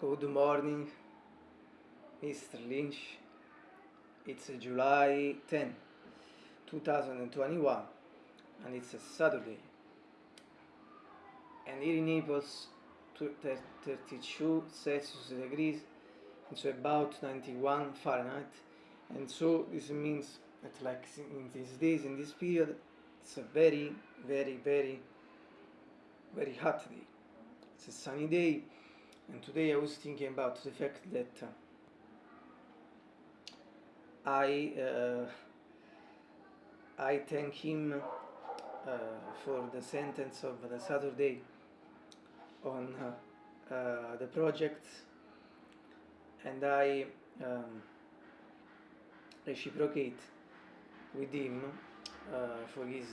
Good morning, Mr. Lynch. It's July 10, 2021, and it's a Saturday. And here in Naples, 32 Celsius degrees, and so about 91 Fahrenheit. And so this means that like in these days, in this period, it's a very, very, very, very hot day. It's a sunny day, And today I was thinking about the fact that uh, I uh, I thank him uh, for the sentence of the Saturday on uh, uh, the project. And I um, reciprocate with him uh, for his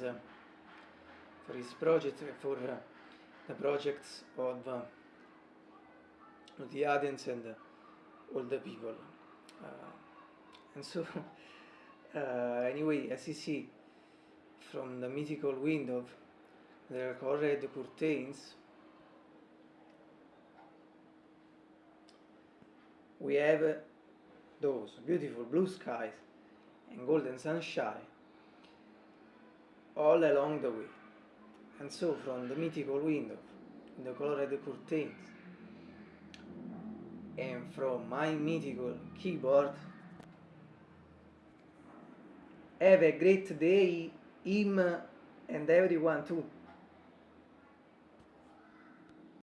for his project for the projects of know, the audience and the older people. Uh, eh, and so, uh, eh, anyway, as you see from the mythical window, there are colored curtains. We have uh, those beautiful blue skies and golden sunshine all along the way. And so from the mythical window, the colored curtains, and from my mythical keyboard have a great day him and everyone too